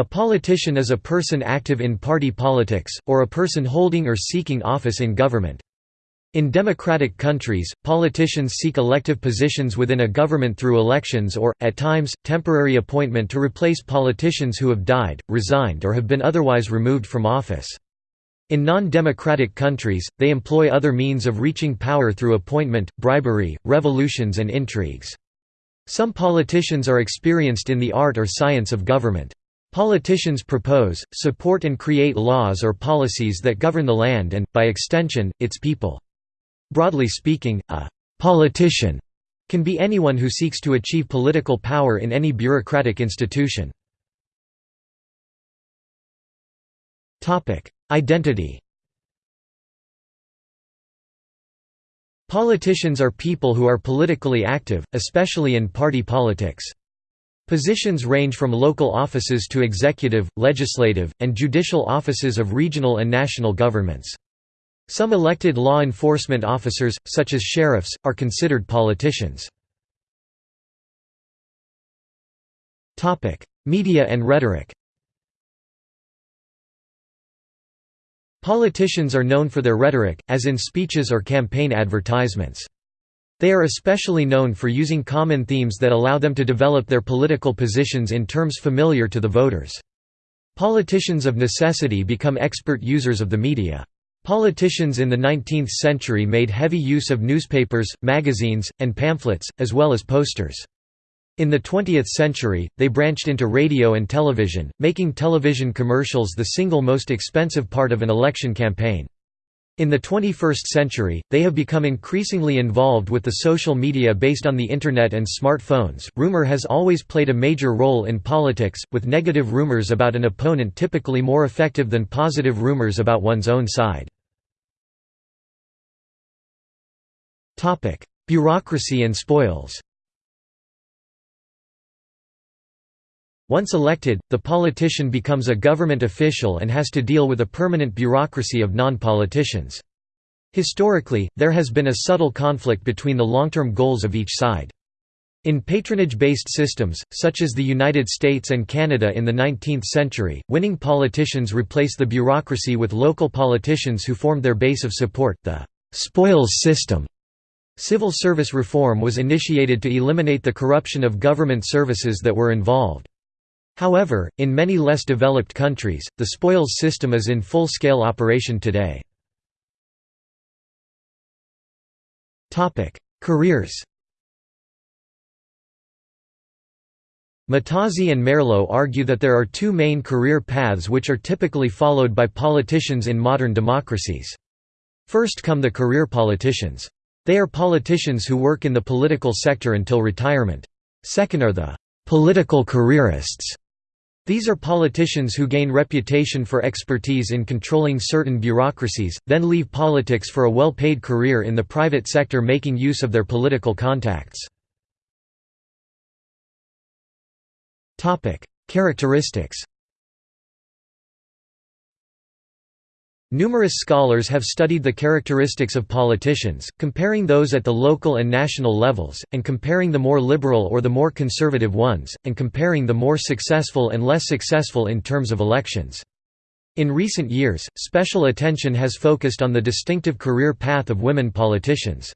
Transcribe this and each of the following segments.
A politician is a person active in party politics, or a person holding or seeking office in government. In democratic countries, politicians seek elective positions within a government through elections or, at times, temporary appointment to replace politicians who have died, resigned or have been otherwise removed from office. In non-democratic countries, they employ other means of reaching power through appointment, bribery, revolutions and intrigues. Some politicians are experienced in the art or science of government. Politicians propose, support and create laws or policies that govern the land and, by extension, its people. Broadly speaking, a «politician» can be anyone who seeks to achieve political power in any bureaucratic institution. Identity Politicians are people who are politically active, especially in party politics. Positions range from local offices to executive, legislative, and judicial offices of regional and national governments. Some elected law enforcement officers, such as sheriffs, are considered politicians. Media and rhetoric Politicians are known for their rhetoric, as in speeches or campaign advertisements. They are especially known for using common themes that allow them to develop their political positions in terms familiar to the voters. Politicians of necessity become expert users of the media. Politicians in the 19th century made heavy use of newspapers, magazines, and pamphlets, as well as posters. In the 20th century, they branched into radio and television, making television commercials the single most expensive part of an election campaign. In the 21st century, they have become increasingly involved with the social media based on the Internet and smartphones. Rumor has always played a major role in politics, with negative rumors about an opponent typically more effective than positive rumors about one's own side. Bureaucracy and spoils Once elected, the politician becomes a government official and has to deal with a permanent bureaucracy of non-politicians. Historically, there has been a subtle conflict between the long-term goals of each side. In patronage-based systems, such as the United States and Canada in the 19th century, winning politicians replace the bureaucracy with local politicians who formed their base of support the «spoils system». Civil service reform was initiated to eliminate the corruption of government services that were involved. However, in many less developed countries, the spoils system is in full-scale operation today. Careers Mattozzi and Merlo argue that there are two main career paths which are typically followed by politicians in modern democracies. First come the career politicians. They are politicians who work in the political sector until retirement. Second are the political careerists these are politicians who gain reputation for expertise in controlling certain bureaucracies, then leave politics for a well-paid career in the private sector making use of their political contacts. Characteristics Numerous scholars have studied the characteristics of politicians, comparing those at the local and national levels, and comparing the more liberal or the more conservative ones, and comparing the more successful and less successful in terms of elections. In recent years, special attention has focused on the distinctive career path of women politicians.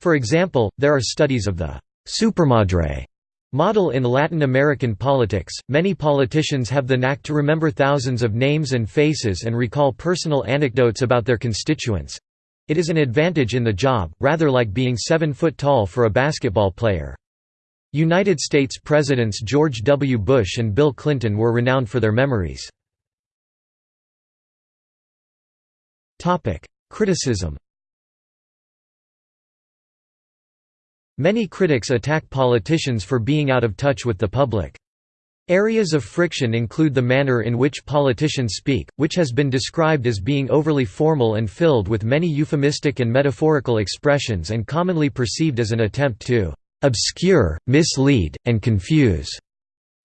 For example, there are studies of the «supermadre» Model in Latin American politics, many politicians have the knack to remember thousands of names and faces and recall personal anecdotes about their constituents. It is an advantage in the job, rather like being seven foot tall for a basketball player. United States Presidents George W. Bush and Bill Clinton were renowned for their memories. Criticism Many critics attack politicians for being out of touch with the public. Areas of friction include the manner in which politicians speak, which has been described as being overly formal and filled with many euphemistic and metaphorical expressions and commonly perceived as an attempt to obscure, mislead, and confuse.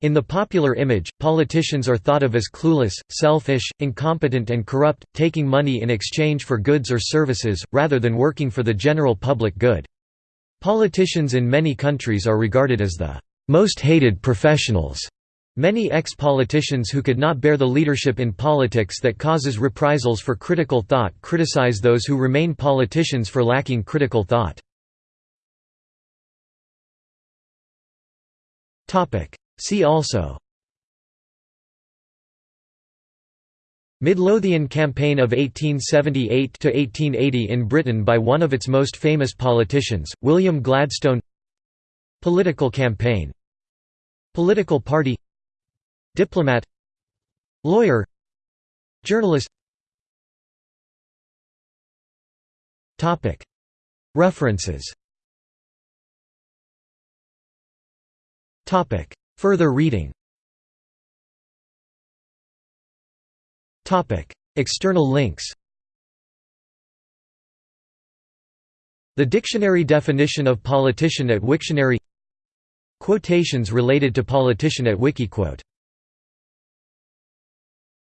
In the popular image, politicians are thought of as clueless, selfish, incompetent and corrupt, taking money in exchange for goods or services, rather than working for the general public good. Politicians in many countries are regarded as the most hated professionals, Many ex-politicians who could not bear the leadership in politics that causes reprisals for critical thought criticize those who remain politicians for lacking critical thought. See also Midlothian Campaign of 1878–1880 in Britain by one of its most famous politicians, William Gladstone. Political campaign. Political party. Diplomat. Lawyer. Journalist. References. Further reading External links The dictionary definition of politician at Wiktionary Quotations related to politician at Wikiquote